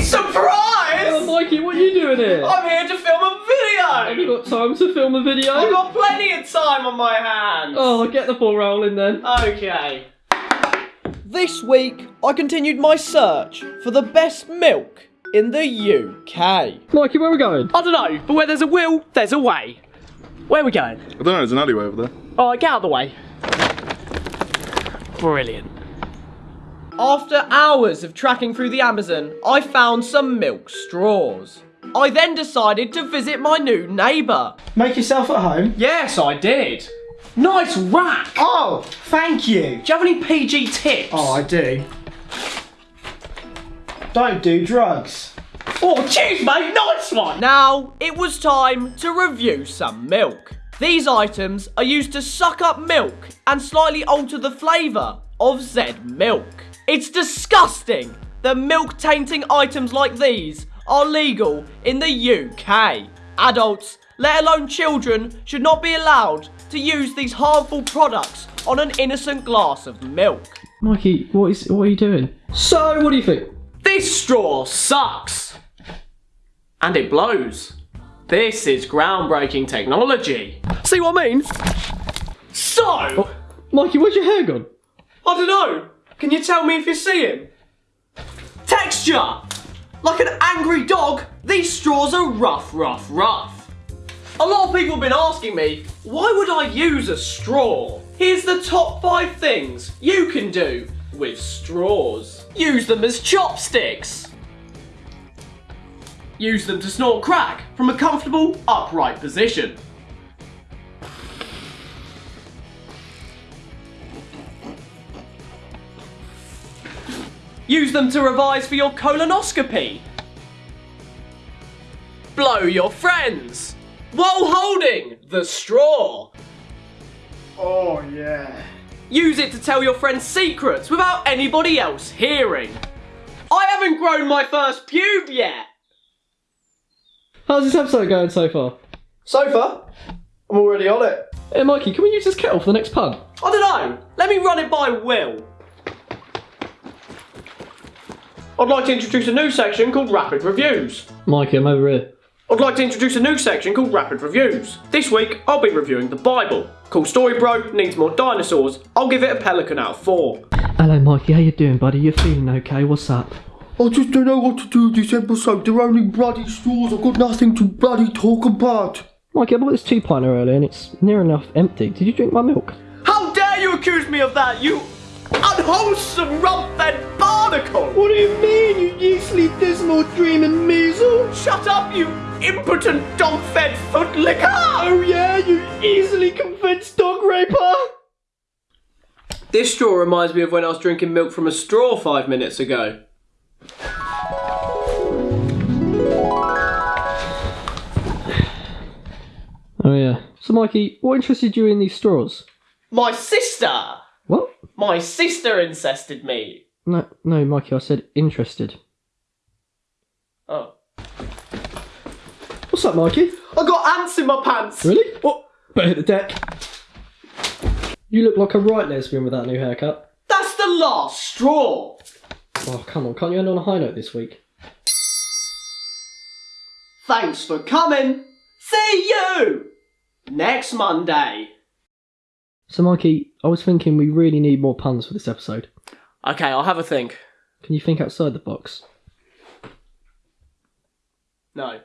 Surprise! Oh, Mikey, what are you doing here? I'm here to film a video! Have you got time to film a video? I've got plenty of time on my hands! Oh, get the ball rolling then. Okay. This week, I continued my search for the best milk in the UK. Mikey, where are we going? I don't know, but where there's a will, there's a way. Where are we going? I don't know, there's an alleyway over there. Alright, get out of the way. Brilliant. After hours of tracking through the Amazon, I found some milk straws. I then decided to visit my new neighbour. Make yourself at home. Yes, I did. Nice rack! Oh, thank you. Do you have any PG tips? Oh, I do. Don't do drugs. Oh, cheers, mate! Nice one! Now, it was time to review some milk. These items are used to suck up milk and slightly alter the flavour of Zed milk. It's disgusting that milk tainting items like these are legal in the UK. Adults, let alone children, should not be allowed to use these harmful products on an innocent glass of milk. Mikey, what is what are you doing? So, what do you think? This straw sucks! And it blows. This is groundbreaking technology. See what I mean? So, oh, Mikey, where's your hair gone? I don't know. Can you tell me if you see him? Texture! Like an angry dog, these straws are rough, rough, rough. A lot of people have been asking me, why would I use a straw? Here's the top five things you can do with straws. Use them as chopsticks. Use them to snort crack from a comfortable, upright position. Use them to revise for your colonoscopy. Blow your friends while holding the straw. Oh, yeah. Use it to tell your friends secrets without anybody else hearing. I haven't grown my first pube yet. How's this episode going so far? So far, I'm already on it. Hey, Mikey, can we use this kettle for the next pun? I don't know. Let me run it by Will. I'd like to introduce a new section called Rapid Reviews. Mikey, I'm over here. I'd like to introduce a new section called Rapid Reviews. This week, I'll be reviewing the Bible. Cool story, bro. Needs more dinosaurs. I'll give it a pelican out of four. Hello, Mikey. How you doing, buddy? You feeling okay? What's up? I just don't know what to do this episode. They're only bloody straws. I've got nothing to bloody talk about. Mikey, I bought this two pinter earlier and it's near enough empty. Did you drink my milk? How dare you accuse me of that, you unwholesome rump-fed barnacle! What do you mean, you yeastly dismal dreaming measle? Shut up, you impotent dog-fed footlicker! Oh yeah, you easily convinced dog raper. This straw reminds me of when I was drinking milk from a straw five minutes ago. Oh, yeah. So, Mikey, what interested you in these straws? My sister! My sister incested me. No, no, Mikey, I said interested. Oh. What's up, Mikey? I got ants in my pants! Really? What? Better hit the deck. You look like a right lesbian with that new haircut. That's the last straw! Oh, come on, can't you end on a high note this week? Thanks for coming! See you! Next Monday. So, Mikey, I was thinking we really need more puns for this episode. Okay, I'll have a think. Can you think outside the box? No.